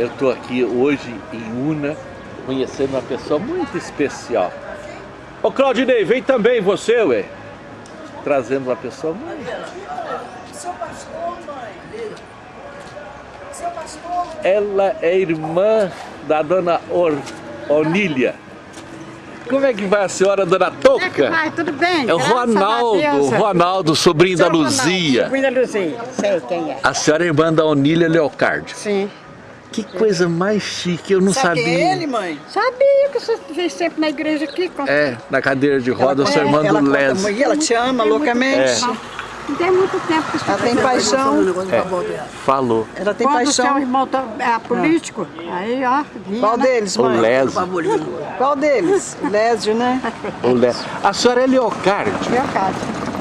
Eu estou aqui hoje em Una, conhecendo uma pessoa muito especial. Ô Claudinei, vem também você, ué. Trazendo uma pessoa muito... Seu pastor, mãe. Seu pastor. Ela é irmã da dona Or... Onília. Como é que vai a senhora, dona Como é que Toca? vai? Tudo bem? É o Ronaldo, o Ronaldo, sobrinho da Seu Ronaldo, Luzia. Sobrinho da Luzia, sei quem é. A senhora é irmã da Onília Leocardi. Sim. Que coisa mais chique, eu não Sabe sabia. é ele, mãe? Sabia que você veio sempre na igreja aqui. Com... É, na cadeira de roda, eu sou irmã ela do conta Les. muito, ela te ama Tem muito loucamente. Não tem muito tempo que você Ela tem paixão. É, falou. Ela tem Quando o seu paixão. irmão tá- é político, aí ó, vinha, Qual né? deles, O mãe? Les. Qual deles? Lésio, né? O Les. A senhora é Leocardi. Meu caso.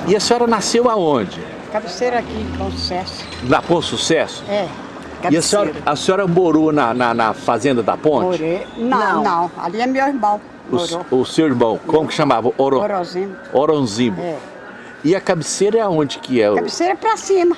E a senhora nasceu aonde? Cabeceira aqui, com sucesso. Na Ponte Sucesso? É. E a senhora, a senhora morou na, na, na fazenda da ponte? Morei. Não, Não. não, Ali é meu irmão. O, o seu irmão, como que chamava? Oro. É. E a cabeceira é aonde que é? o- Cabeceira pra cima.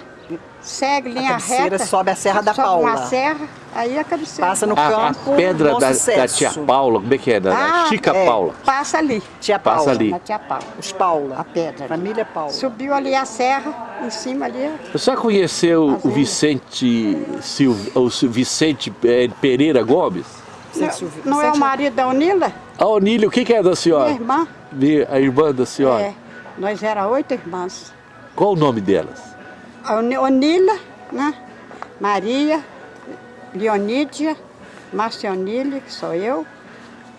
Segue linha cabeceira reta. sobe a Serra da sobe Paula. uma serra, aí a cabeceira. Passa no A, a campo. pedra Bom da, da tia Paula, como é que é? Da, da Ah, Chica é. Paula. Passa ali. Tia Passa Paula. ali. Na tia Paula. Os Paula. A pedra. Família Paula. Subiu ali a serra, em cima ali. A senhora conheceu o. Vicente, Silva, o Vicente eh, Pereira Gomes? Vicente Silva- Não é o marido da Unila? A Onília, o que, que é da senhora? Minha irmã? Vi- A irmã da senhora? É. Nós era oito irmãs. Qual o nome delas? A Onila, né? Maria, Leonídia, Marcionile, que sou eu,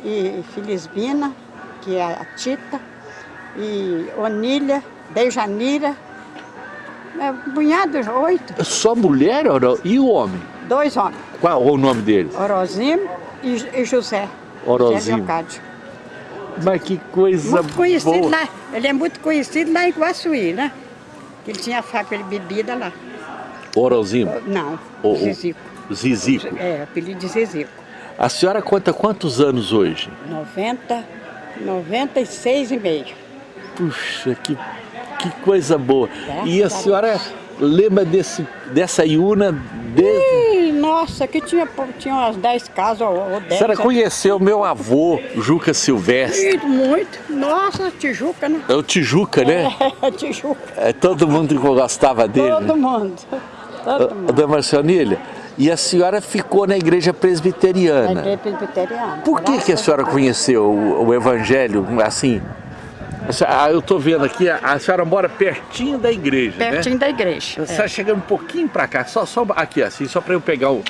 e Felisbina, que é a Tita, e Onília, Dejanira, é, um punhado, oito, Só mulher Oro- e o homem? dois homens, Qual o nome deles? Orozimo e, e José. Orozimo. José. Mas que coisa Muito conhecido boa. lá, ele é muito conhecido lá em Guaçuí, né? Ele tinha fábrica de bebida lá. Orozimo, Não, O- Zizico. Zizico. É, apelido de Zizico. A senhora conta quantos anos hoje? 90, 96 e meio. Puxa, que, que coisa boa. Graças E a a senhora lembra desse, dessa Iuna desde... Nossa, que tinha, tinha umas 10 casas ou, ou A 10. senhora conheceu meu avô, Juca Silvestre. Ih, Muito. Nossa, Tijuca, né? É o Tijuca, né? É, Tijuca. É, todo mundo gostava dele. Todo né? mundo. Todo mundo. Marcionilha. E a senhora ficou na igreja presbiteriana. igreja presbiteriana. Por que, que a senhora conheceu o, o evangelho assim? Ah, eu estou vendo aqui, a, senhora mora pertinho da igreja, Pertinho né? da igreja. A senhora chegando um pouquinho para cá, só, só aqui assim, só para eu pegar o...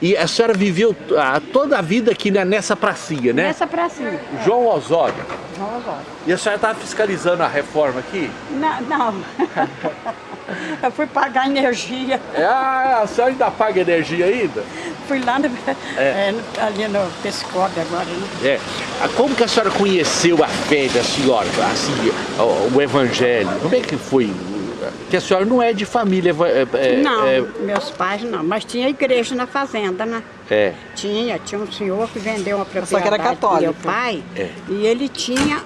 E a senhora viveu ah, toda a vida aqui né, nessa pracinha, né? Nessa pracinha. João Osório. Vamos agora. E a senhora estava fiscalizando a reforma aqui? Não, não. Eu fui pagar energia. É, ah, a senhora ainda paga energia ainda? Fui lá no, é, no- ali no agora, né? É. Ah, Como que a senhora conheceu a fé da senhora, assim, o, o evangelho? Como é que foi? Que a senhora não é de família... eva- é- é- não, É, meus pais não, mas tinha igreja na fazenda, né? é. Tinha, tinha um senhor que vendeu uma propriedade Só que era pro meu católico. pai É. e ele tinha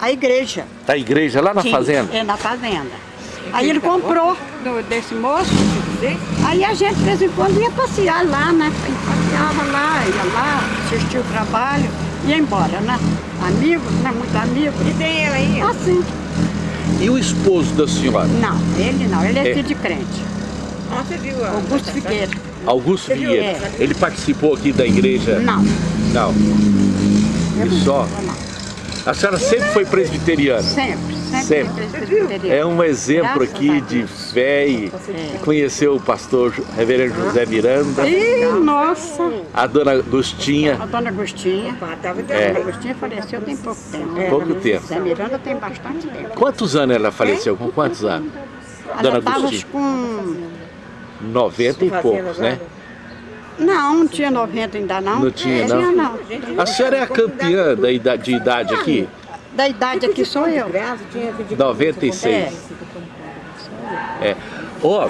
a igreja. Da igreja lá na Tinha, fazenda? É, na fazenda. Aí ele comprou do- desse moço, aí a gente de vez em quando ia passear lá, né? Passeava lá, ia lá, assistia o trabalho, ia embora, né? Amigos, né? Muito amigos. E tem ele aí? Assim. E o esposo da senhora? Não, ele não, ele é, É. filho de crente. Você viu a... Augusto Figueira. Augusto Você viu essa? Ele participou aqui da igreja? Não, Não. eu E só? não. não. A senhora sempre foi presbiteriana? Sempre, sempre. Sempre. É um exemplo Graças aqui a de fé e É. conheceu o pastor reverendo José Miranda, Ih, nossa! a dona Agostinha. A dona Agostinha. A É. dona Agostinha faleceu tem pouco tempo. Pouco tempo. Zé Miranda tem bastante tempo. Quantos anos ela faleceu? Com quantos anos? Ela Dona estava Agostinha. com... 90 e poucos, né? Não, não tinha 90 ainda não. Não tinha, É, não? não. A senhora é a campeã da idade, de idade aqui? Da idade aqui sou eu. tinha que 96. É. Ó,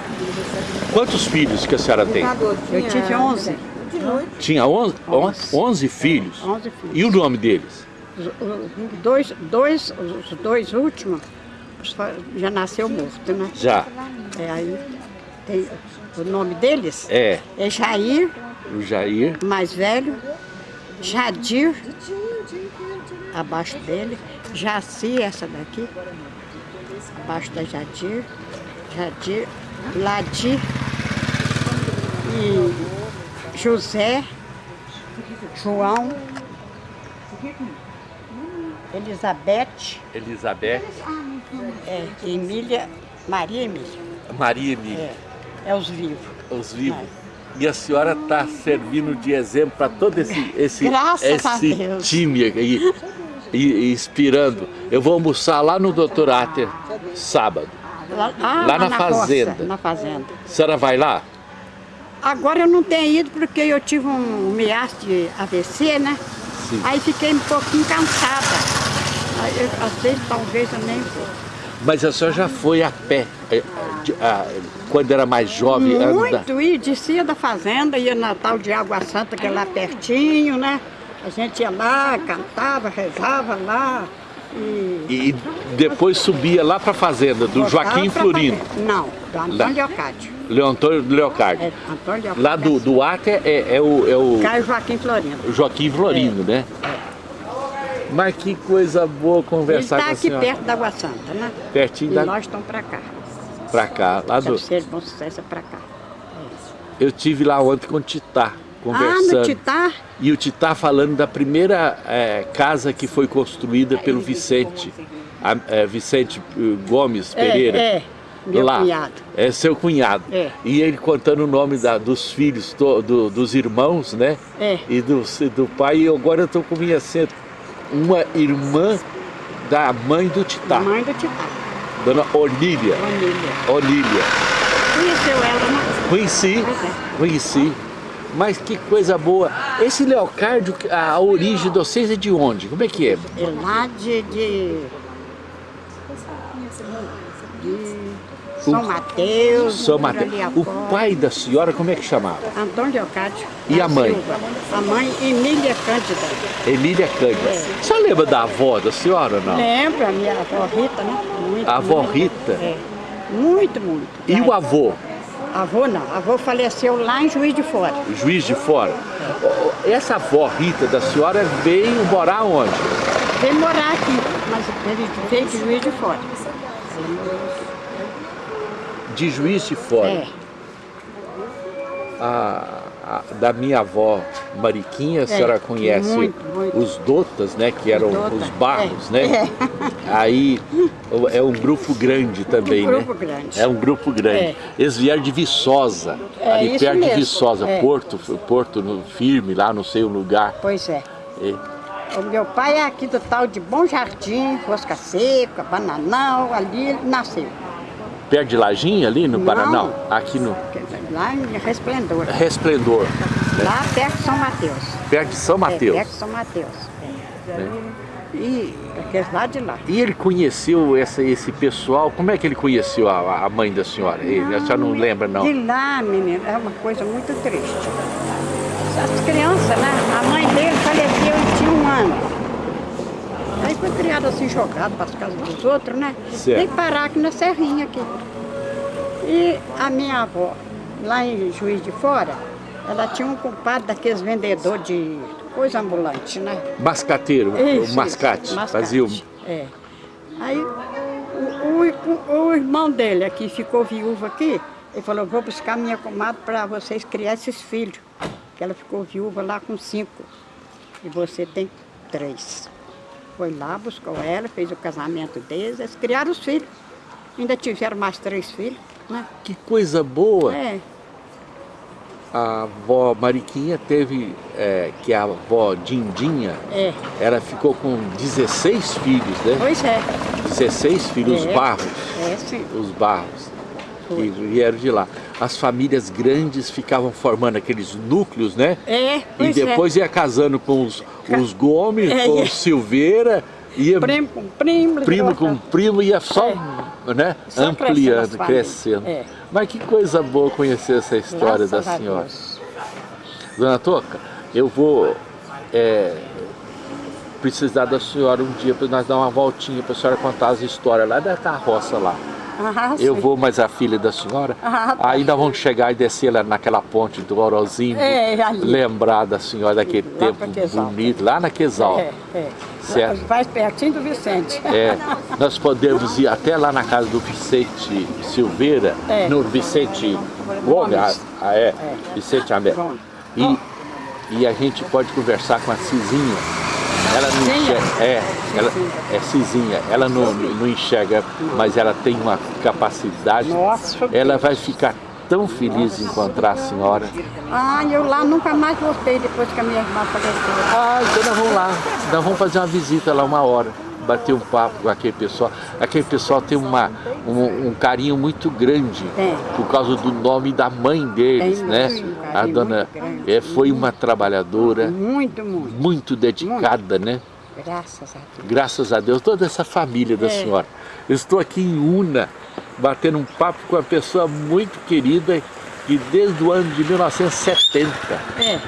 quantos filhos que a senhora tem? Eu tive 11. Tinha 11, 11 filhos. 11 filhos. E o nome deles? Dois, dois, os dois últimos os- já nasceu morto, né? Já. É, aí tem o nome deles É. é Jair O Jair. mais velho, Jadir, abaixo dele, Jaci, essa daqui, abaixo da Jadir, Jadir, Ladir e José, João, Elizabeth, Elizabeth. é, Emília, Maria Emília, Maria Emília. é, é os vivos. Os vivos. E a senhora está servindo de exemplo para todo esse, esse, Graças esse time aí, e inspirando. Eu vou almoçar lá no Dr. Ater sábado. Lá, ah, Lá na roça, fazenda. na fazenda. A senhora vai lá? Agora eu não tenho ido porque eu tive um miasmo de AVC, né? Sim. Aí fiquei um pouquinho cansada. Eu, vezes talvez eu nem vou. Mas a senhora já foi a pé, eh, quando era mais jovem? anda- Muito, e descia da fazenda, ia na tal de Água Santa, que é lá pertinho, né? A gente ia lá, cantava, rezava lá. E E depois subia lá para a fazenda, do voltava Joaquim fazenda. Não, do. Antônio Leocádio. Leontônio Leocardo. É, Antônio Leocádio. Lá do, do Ater é, é o, é o Caio Joaquim Florino. Joaquim Florino, É. né? Mas que coisa boa Ele conversar está com a aqui senhora. perto da Água Santa, né? Pertinho E da- nós estamos para cá. Pra cá, lá do... Bom Sucesso é para cá. Eu tive lá ontem com o Titá, Ah, conversando. no Titá? E o Titá falando da primeira eh, casa que foi construída pelo Vicente, a- eh, Vicente eh, Gomes Pereira. É, é, meu lá. cunhado. É seu cunhado. É. E ele contando o nome da- dos filhos, to- do- dos irmãos, né? É. E do, do pai. E agora eu estou com minha. Uma irmã da mãe do Titá, Mãe do Titá, dona Onília. família. Onília. Conheceu ela, né? Conheci, é. conheci. Mas que coisa boa. Esse Leocárdio, a origem de vocês é de onde? Como é que é? É lá de... de... de São Mateus. São Mateus. O pai da senhora, como é que chamava? Antônio Leocádio. E a mãe? Silva. A mãe, Emília Cândida. Emília Cândida. É. Senhora lembra da avó da senhora ou não? Lembra a minha avó Rita, né? Muito, A avó muito. Rita? É. Muito, muito. E o avô? Avô não. Avô faleceu lá em Juiz de Fora. Juiz de Fora. Essa avó Rita da senhora veio morar onde? Veio morar aqui, mas ele veio de Juiz de Fora. De Juiz de Fora. É. A, a- da minha avó Mariquinha, a senhora conhece É, muito, muito. os Dotas, né? Que eram Dota, os barros, é, né? Aí é um grupo grande também, Um grupo né? grande. É um grupo grande. É. Eles vieram de Viçosa, É, ali perto de mesmo. Viçosa, É. Porto, Porto no firme, lá não sei o lugar. Pois é. O meu pai é aqui do tal de Bom Jardim, Rosca Seca, Bananal, ali ele nasceu. perto de Lajinha, ali no Não. Paraná, aqui no Lá em Resplendor. Resplendor, Lá perto de São Mateus. perto de São É, Mateus. perto de São Mateus. É. E aqueles lá de lá. E ele conheceu essa, esse pessoal, como é que ele conheceu a, a mãe da senhora? Ele, a senhora não lembra, não? De lá, menina, é uma coisa muito triste. As crianças, né? A mãe dele faleceu e tinha um ano. Aí foi criado assim, jogado para as casas dos outros, né? Certo. Tem que parar aqui na serrinha aqui. E a minha avó, lá em Juiz de Fora, ela tinha um compadre daqueles vendedores de coisa ambulante, né? Mascateiro, Isso, o mascate, isso, fazia o... É. Aí o, o- o irmão dele aqui ficou viúvo aqui, ele falou, vou buscar minha comadre para vocês criar esses filhos. Que ela ficou viúva lá com cinco. E você tem três. Foi lá, buscou ela, fez o casamento deles, eles criaram os filhos. Ainda tiveram mais três filhos, né? Que coisa boa! É, A avó Mariquinha teve, é, que é a avó Dindinha, é. ela ficou com 16 filhos, né? Pois é. 16 filhos, os É. barros, É, sim. os barros, que Foi. vieram de lá. As famílias grandes ficavam formando aqueles núcleos, né? É, E é. depois ia casando com os, os Gomes, É, com é. os Silveira, ia Primo com primo. primo com primo, ia só, né, Só ampliando, crescendo. É. Mas que coisa boa conhecer essa história Graças da senhora. Dona Toca, eu vou é, precisar da senhora um dia para nós dar uma voltinha para a senhora contar as histórias lá da carroça lá. Ah, Eu vou, mas a filha da senhora. Ah, tá. Aí nós vamos chegar e descer lá naquela ponte do Orozinho. É, ali. Lembrar da senhora daquele Lá tempo bonito, lá na Quesal. É, é. Certo. Faz pertinho do Vicente. É, nós podemos ir até lá na casa do Vicente Silveira, É. no Vicente Gomes, ah, ah, é, Vicente Amé. Gomes. E, e a gente pode conversar com a Cizinha. Ela não enxerga, é, ela, é Cizinha, ela não, não enxerga, mas ela tem uma capacidade. Nossa, Ela vai ficar tão feliz em encontrar a senhora. Ah, eu lá nunca mais voltei depois que a minha irmã faleceu. Ah, então nós vamos lá. Nós vamos fazer uma visita lá uma hora. Bater um papo com aquele pessoal. Aquele pessoal tem uma, um, um carinho muito grande Tem. por causa do nome da mãe deles, Tem né? muito A dona muito é, foi uma trabalhadora Muito, muito. muito dedicada, né? Graças a Deus. Graças a Deus, toda essa família da É. senhora. Eu estou aqui em Una, batendo um papo com uma pessoa muito querida que desde o ano de 1970 É,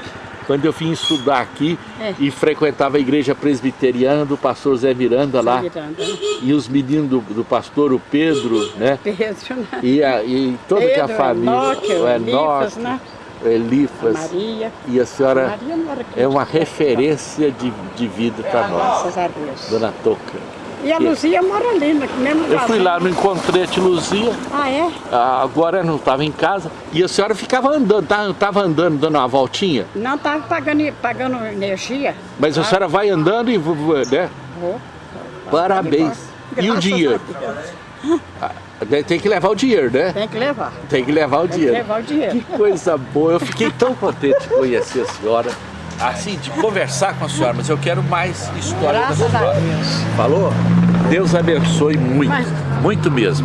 quando eu vim estudar aqui É. e frequentava a igreja presbiteriana do pastor Zé Miranda lá, Miranda. e os meninos do, do pastor, o Pedro, né? Pedro, né? E, a, e toda que a Pedro, família, Enoque, o Elifas, Enoque, né? Elifas, Maria. e a senhora Maria não era é uma crente. referência de, de vida para nós, Graças a Deus. Dona Toca. E a Luzia mora ali, no mesmo Eu fui lugar. lá, não encontrei a tia Luzia, Ah, é? ah, agora não estava em casa, e a senhora ficava andando, tá- tava andando, dando uma voltinha, Não estava pagando, pagando energia. mas a senhora vai andando e, né? Vou. Parabéns. E o dinheiro? Ah, Tem que levar o dinheiro, né? Tem que levar. Tem que levar o Tem que dinheiro. levar o dinheiro. Que coisa boa. Eu fiquei tão contente de conhecer a senhora. Assim, de conversar com a senhora, mas eu quero mais história Graças da a senhora. Deus. Falou? Deus abençoe muito. Mas- muito mesmo.